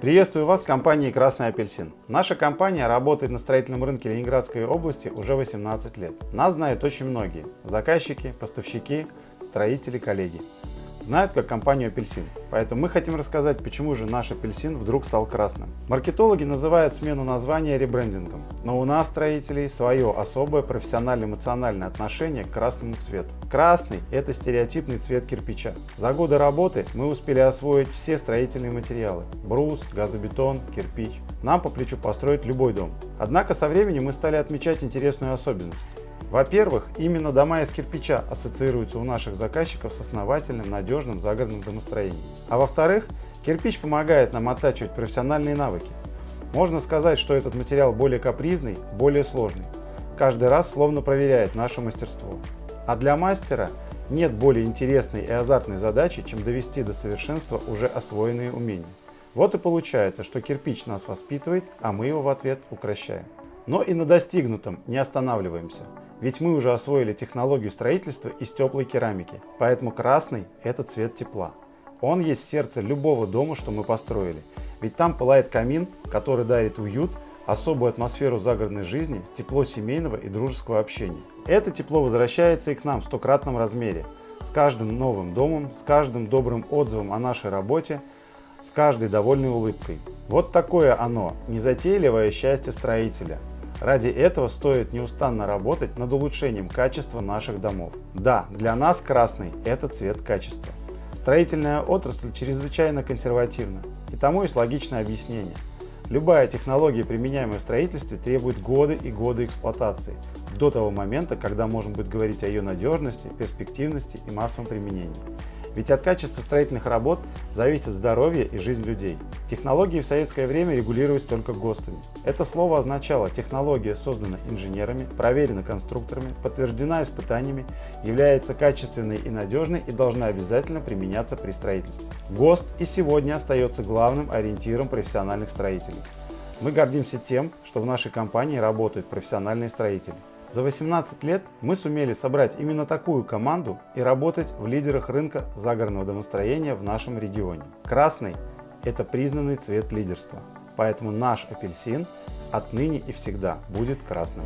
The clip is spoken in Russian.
Приветствую вас в компании «Красный апельсин». Наша компания работает на строительном рынке Ленинградской области уже 18 лет. Нас знают очень многие – заказчики, поставщики, строители, коллеги знают как компанию апельсин. Поэтому мы хотим рассказать, почему же наш апельсин вдруг стал красным. Маркетологи называют смену названия ребрендингом, но у нас, строителей, свое особое профессионально-эмоциональное отношение к красному цвету. Красный – это стереотипный цвет кирпича. За годы работы мы успели освоить все строительные материалы – брус, газобетон, кирпич. Нам по плечу построить любой дом. Однако со временем мы стали отмечать интересную особенность. Во-первых, именно дома из кирпича ассоциируются у наших заказчиков с основательным, надежным загородным домостроением. А во-вторых, кирпич помогает нам оттачивать профессиональные навыки. Можно сказать, что этот материал более капризный, более сложный. Каждый раз словно проверяет наше мастерство. А для мастера нет более интересной и азартной задачи, чем довести до совершенства уже освоенные умения. Вот и получается, что кирпич нас воспитывает, а мы его в ответ укращаем. Но и на достигнутом не останавливаемся. Ведь мы уже освоили технологию строительства из теплой керамики, поэтому красный – это цвет тепла. Он есть сердце любого дома, что мы построили. Ведь там пылает камин, который дарит уют, особую атмосферу загородной жизни, тепло семейного и дружеского общения. Это тепло возвращается и к нам в стократном размере. С каждым новым домом, с каждым добрым отзывом о нашей работе, с каждой довольной улыбкой. Вот такое оно, незатейливое счастье строителя – Ради этого стоит неустанно работать над улучшением качества наших домов. Да, для нас красный – это цвет качества. Строительная отрасль чрезвычайно консервативна, и тому есть логичное объяснение. Любая технология, применяемая в строительстве, требует годы и годы эксплуатации, до того момента, когда можно будет говорить о ее надежности, перспективности и массовом применении. Ведь от качества строительных работ зависит здоровье и жизнь людей. Технологии в советское время регулировались только ГОСТами. Это слово означало технология создана инженерами, проверена конструкторами, подтверждена испытаниями, является качественной и надежной и должна обязательно применяться при строительстве. ГОСТ и сегодня остается главным ориентиром профессиональных строителей. Мы гордимся тем, что в нашей компании работают профессиональные строители. За 18 лет мы сумели собрать именно такую команду и работать в лидерах рынка загородного домостроения в нашем регионе. Красный – это признанный цвет лидерства, поэтому наш апельсин отныне и всегда будет красным.